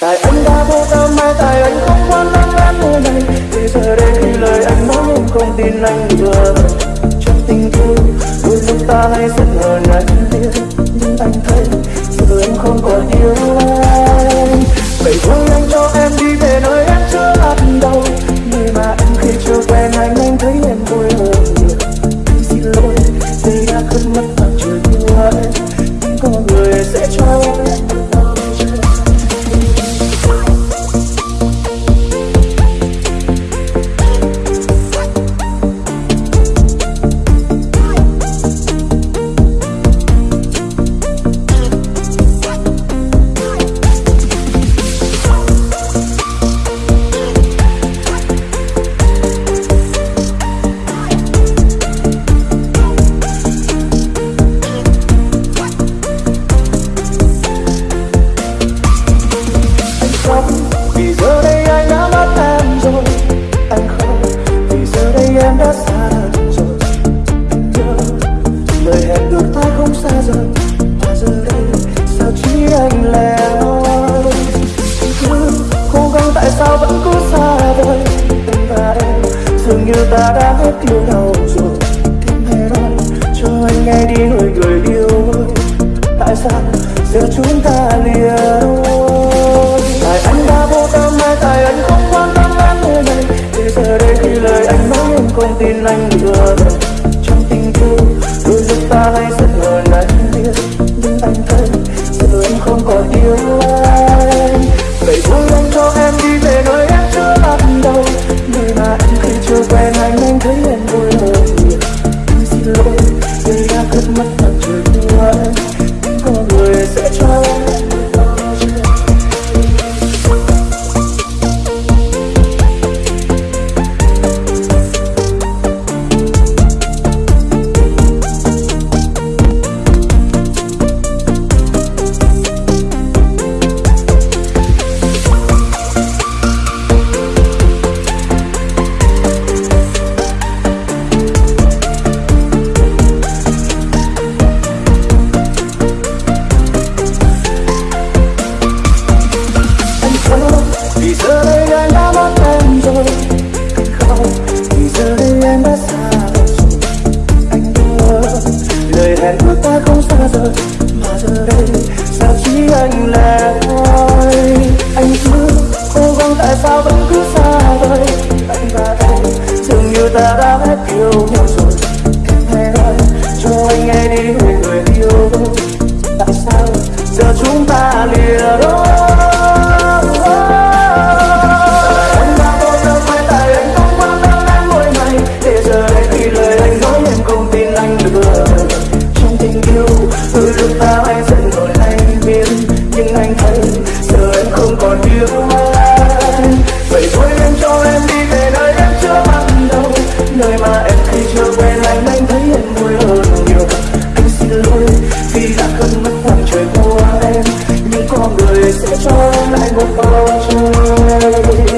tại anh đã vô tâm mai tại anh không quan tâm em nơi này. Bây giờ đây khi lời anh nói em không tin anh vừa. Trong tình yêu, đôi lúc ta hay giận hờn anh biết. Nhưng anh thấy giờ em không còn yêu anh ta đã hết yêu nhau rồi. Tim hề nói cho anh nghe đi người người yêu ơi. Tại sao giờ chúng ta lìa đôi? Tại anh đã vô tâm hay tại anh không quan tâm em nơi này Bây giờ đây khi lời anh nói em không tin anh nữa Trong tình yêu, đôi lúc ta hay giận hờn anh biết. Nhưng anh thấy giờ em không còn yêu. anh tại sao vẫn cứ xa vời? Anh và em, dường như ta đã hết yêu nhau rồi. Em hãy ơi cho anh nghe đi về người yêu tại sao giờ chúng ta lìa đôi? Từ lúc ta anh giận rồi anh biết Nhưng anh thấy Giờ em không còn yêu người sẽ cho lại một bầu trời